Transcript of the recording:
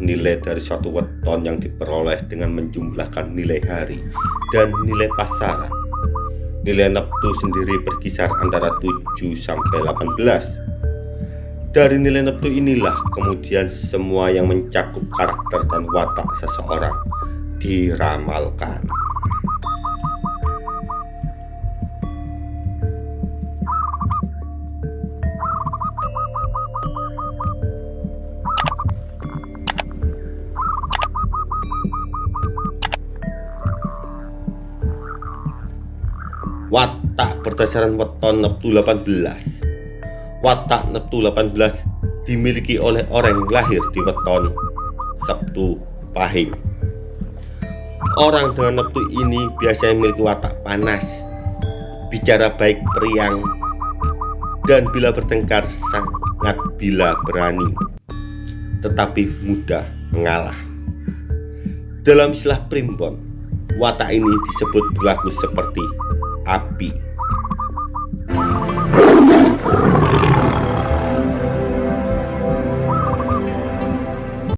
nilai dari suatu weton yang diperoleh dengan menjumlahkan nilai hari dan nilai pasaran. Nilai neptu sendiri berkisar antara 7 sampai 18. Dari nilai neptu inilah kemudian semua yang mencakup karakter dan watak seseorang diramalkan. Watak berdasarkan weton Neptu 18 watak Neptu 18 dimiliki oleh orang lahir di weton Sabtu Pahing. Orang dengan Neptu ini biasanya memiliki watak panas bicara baik periang dan bila bertengkar sangat bila berani tetapi mudah mengalah. Dalam istilah primbon watak ini disebut berlaku seperti api